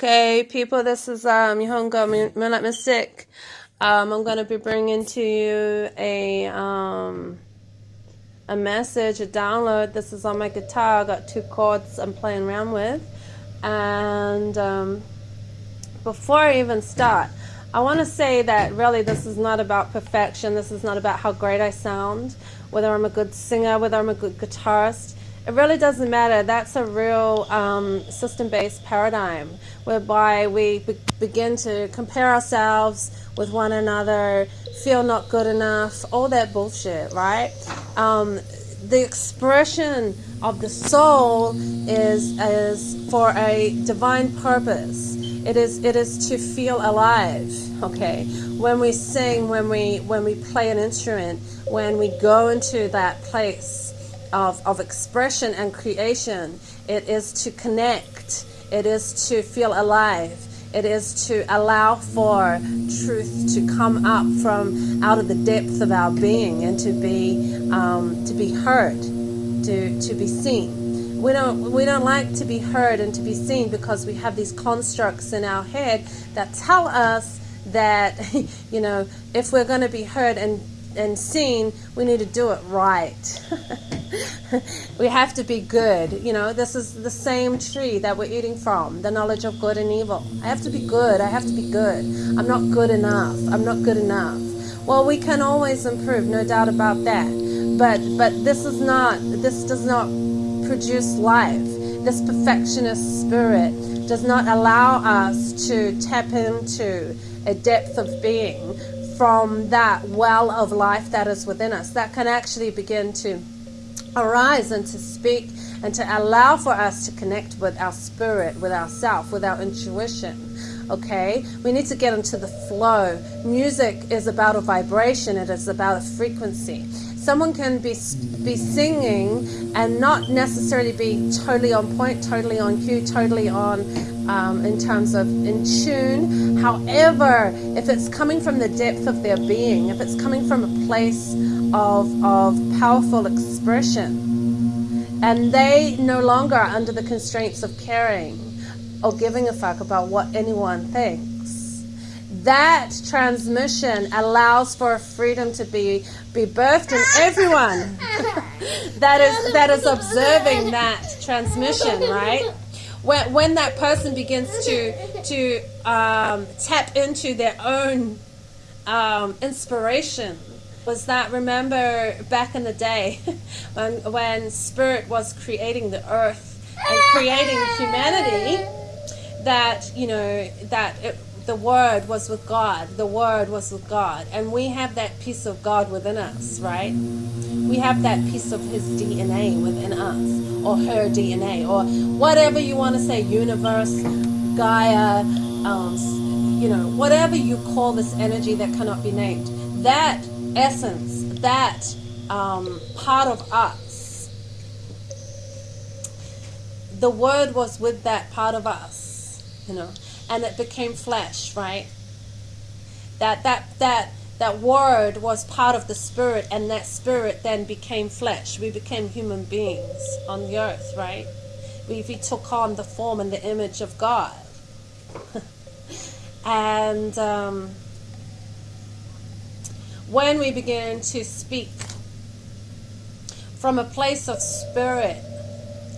Okay, people, this is um, Yohongo Moonlight Mystic. Um, I'm going to be bringing to you a um, a message, a download. This is on my guitar. I got two chords I'm playing around with. And um, before I even start, I want to say that really this is not about perfection. This is not about how great I sound, whether I'm a good singer, whether I'm a good guitarist it really doesn't matter. That's a real um, system-based paradigm whereby we be begin to compare ourselves with one another, feel not good enough, all that bullshit, right? Um, the expression of the soul is is for a divine purpose. It is it is to feel alive. Okay, when we sing, when we when we play an instrument, when we go into that place of, of expression and creation. It is to connect. It is to feel alive. It is to allow for truth to come up from out of the depth of our being and to be um, to be heard, to to be seen. We don't we don't like to be heard and to be seen because we have these constructs in our head that tell us that you know if we're going to be heard and and seen, we need to do it right. we have to be good. You know, this is the same tree that we're eating from, the knowledge of good and evil. I have to be good. I have to be good. I'm not good enough. I'm not good enough. Well, we can always improve, no doubt about that. But but this is not this does not produce life. This perfectionist spirit does not allow us to tap into a depth of being from that well of life that is within us that can actually begin to arise and to speak and to allow for us to connect with our spirit, with ourself, with our intuition. Okay, we need to get into the flow. Music is about a vibration, it is about a frequency. Someone can be be singing and not necessarily be totally on point, totally on cue, totally on um, in terms of in tune. However, if it's coming from the depth of their being, if it's coming from a place of, of powerful expression, and they no longer are under the constraints of caring or giving a fuck about what anyone thinks. That transmission allows for freedom to be be birthed in everyone that is that is observing that transmission, right? when, when that person begins to to um, tap into their own um, inspiration was that remember back in the day when, when spirit was creating the earth and creating humanity that you know that it, the word was with God. The word was with God. And we have that piece of God within us right? We have that piece of his DNA within us, or her DNA, or whatever you want to say, universe, Gaia, um, you know, whatever you call this energy that cannot be named. That essence, that um, part of us, the word was with that part of us, you know, and it became flesh, right? That that that that word was part of the spirit and that spirit then became flesh. We became human beings on the earth right? We, we took on the form and the image of god. And um, when we begin to speak from a place of spirit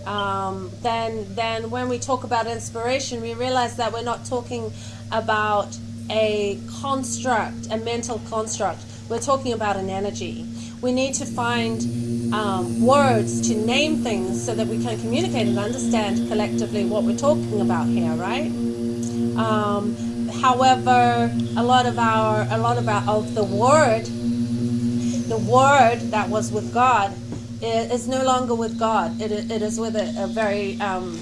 um, then then when we talk about inspiration we realize that we're not talking about a construct, a mental construct. We're talking about an energy. We need to find um, words to name things so that we can communicate and understand collectively what we're talking about here, right? Um, however, a lot of our, a lot of our, of the word, the word that was with God, is no longer with God. It, it is with a, a very, um,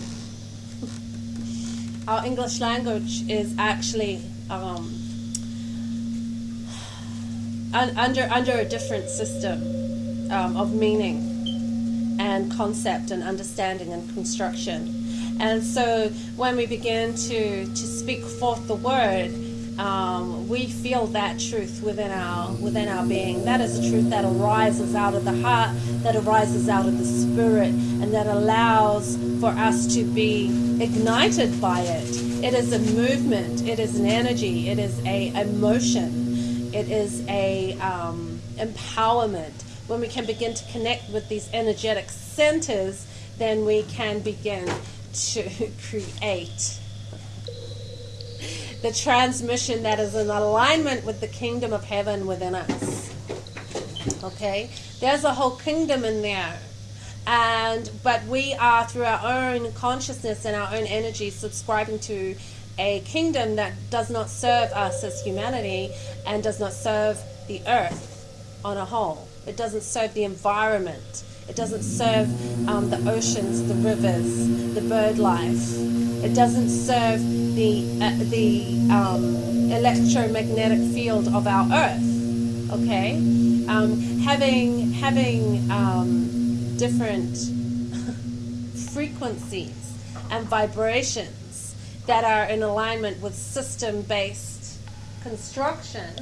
our English language is actually um, un under under a different system um, of meaning and concept and understanding and construction. And so when we begin to, to speak forth the word, um, we feel that truth within our within our being. That is a truth that arises out of the heart, that arises out of the spirit, and that allows for us to be ignited by it. It is a movement. It is an energy. It is a emotion. It is a um, empowerment. When we can begin to connect with these energetic centers, then we can begin to create the transmission that is in alignment with the kingdom of heaven within us. Okay? There's a whole kingdom in there. And but we are through our own consciousness and our own energy subscribing to a kingdom that does not serve us as humanity and does not serve the earth on a whole. It doesn't serve the environment. It doesn't serve um, the oceans, the rivers, the bird life. It doesn't serve the uh, the um, electromagnetic field of our Earth. Okay, um, having having um, different frequencies and vibrations that are in alignment with system-based construction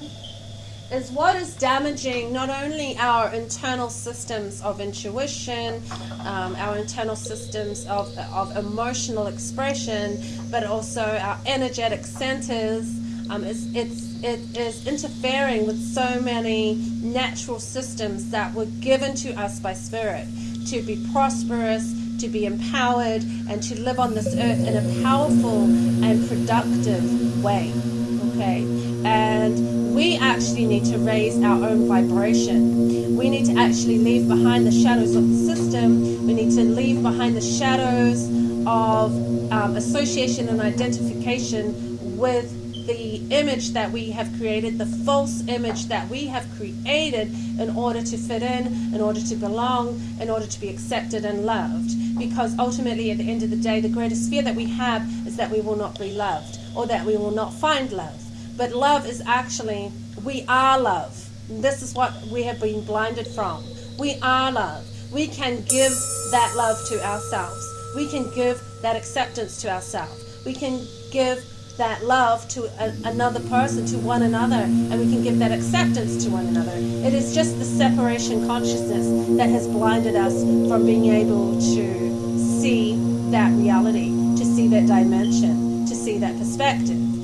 is what is damaging not only our internal systems of intuition, um, our internal systems of, of emotional expression, but also our energetic centers. Um, it's, it's, it is interfering with so many natural systems that were given to us by Spirit to be prosperous, to be empowered, and to live on this earth in a powerful and productive way. Okay? And we actually need to raise our own vibration. We need to actually leave behind the shadows of the system. We need to leave behind the shadows of um, association and identification with the image that we have created, the false image that we have created in order to fit in, in order to belong, in order to be accepted and loved. Because ultimately, at the end of the day, the greatest fear that we have is that we will not be loved or that we will not find love. But love is actually, we are love. This is what we have been blinded from. We are love. We can give that love to ourselves. We can give that acceptance to ourselves. We can give that love to a, another person, to one another, and we can give that acceptance to one another. It is just the separation consciousness that has blinded us from being able to see that reality, to see that dimension, to see that perspective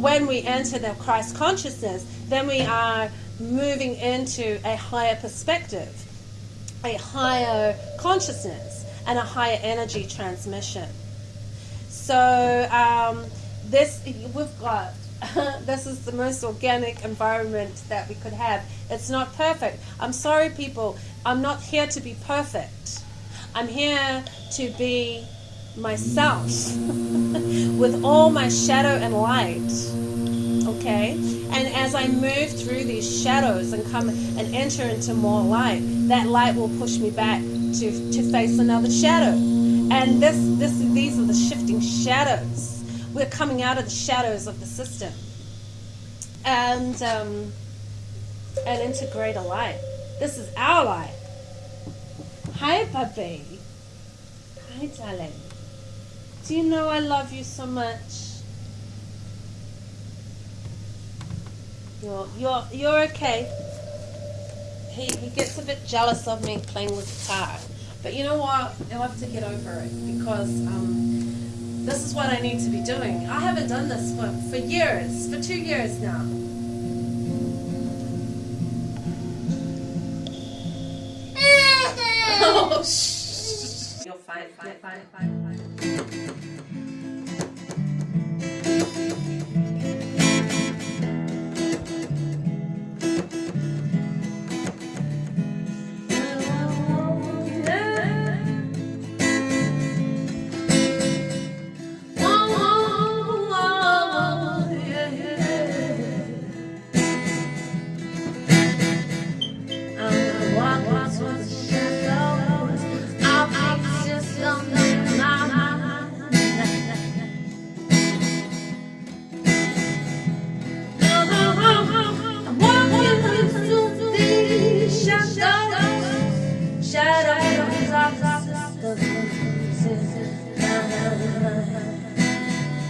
when we enter the Christ consciousness, then we are moving into a higher perspective, a higher consciousness, and a higher energy transmission. So um, this we've got. this is the most organic environment that we could have. It's not perfect. I'm sorry, people. I'm not here to be perfect. I'm here to be myself with all my shadow and light. Okay? And as I move through these shadows and come and enter into more light, that light will push me back to, to face another shadow. And this, this, these are the shifting shadows. We're coming out of the shadows of the system and, um, and into greater light. This is our light. Hi, puppy. Hi, darling. Do you know I love you so much? You're you're you're okay. He he gets a bit jealous of me playing with guitar. But you know what? I'll have to get over it because um, this is what I need to be doing. I haven't done this for, for years, for two years now. oh, shh. You're fine, fine, fine, fine. shadows, shadows of the faces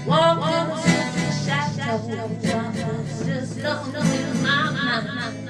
Walk on the shadows, just look in my mind.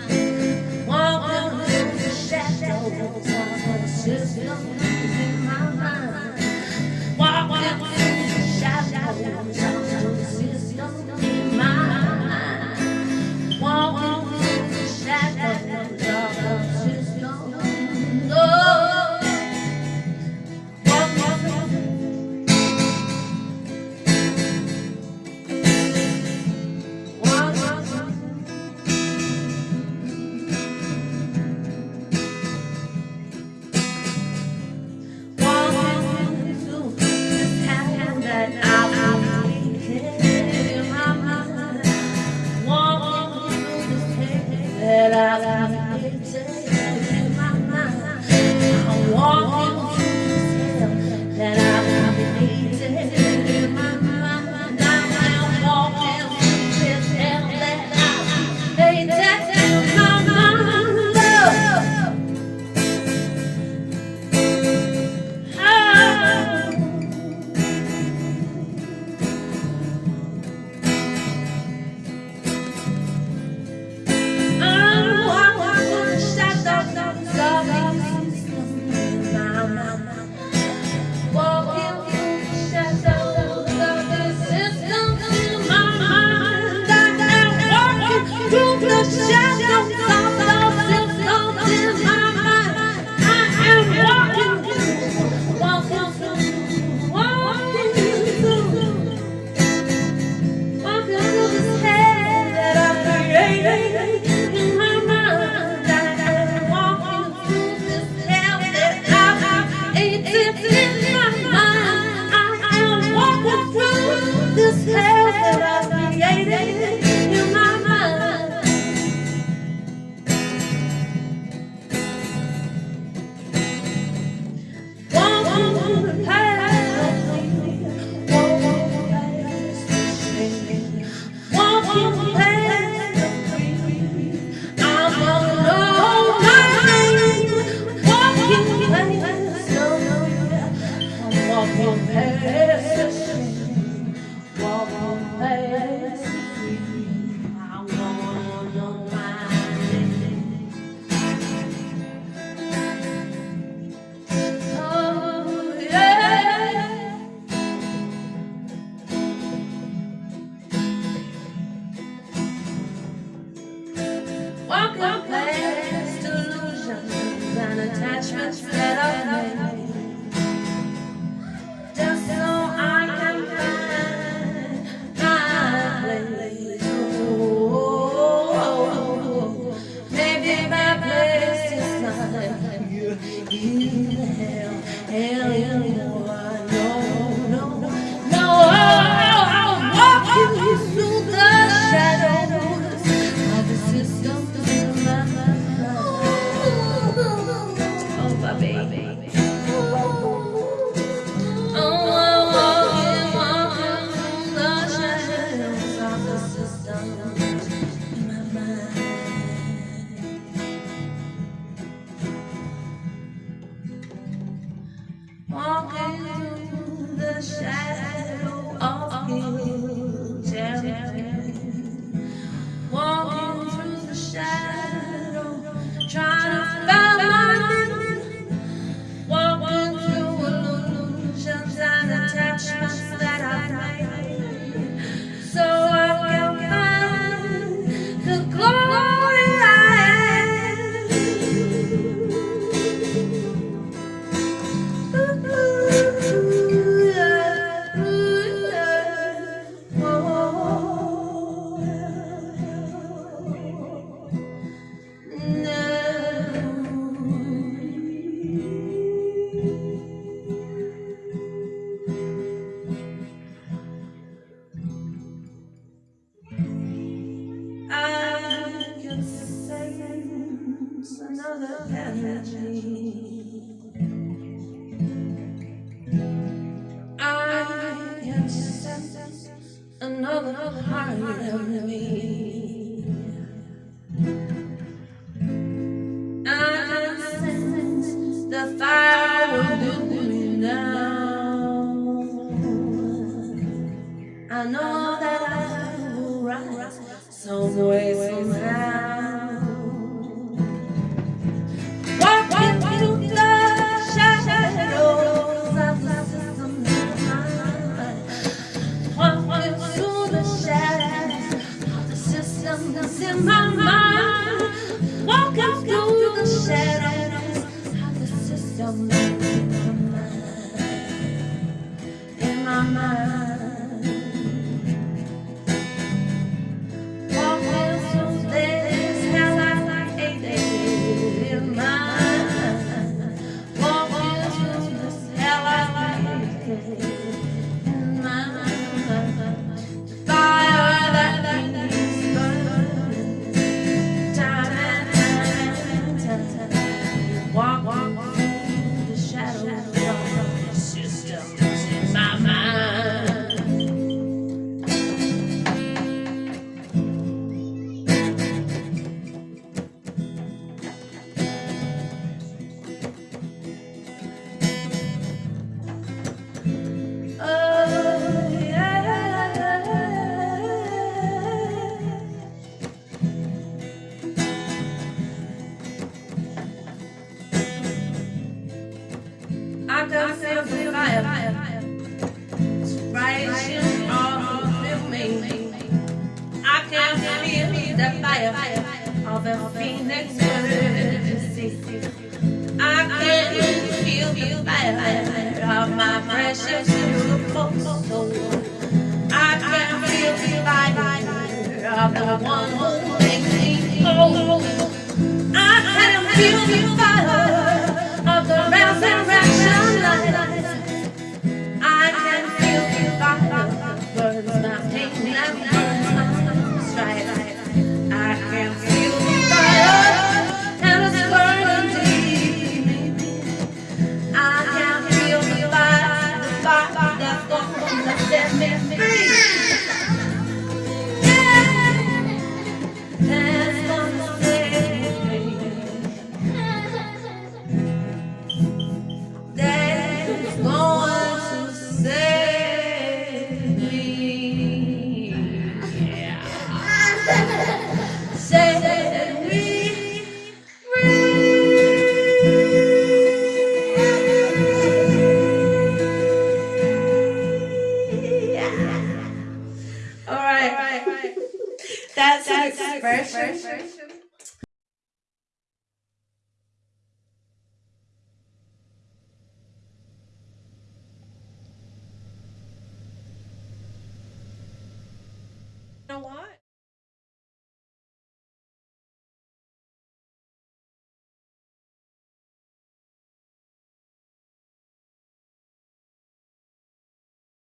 into the shadows. I know that I will rise some way, somehow.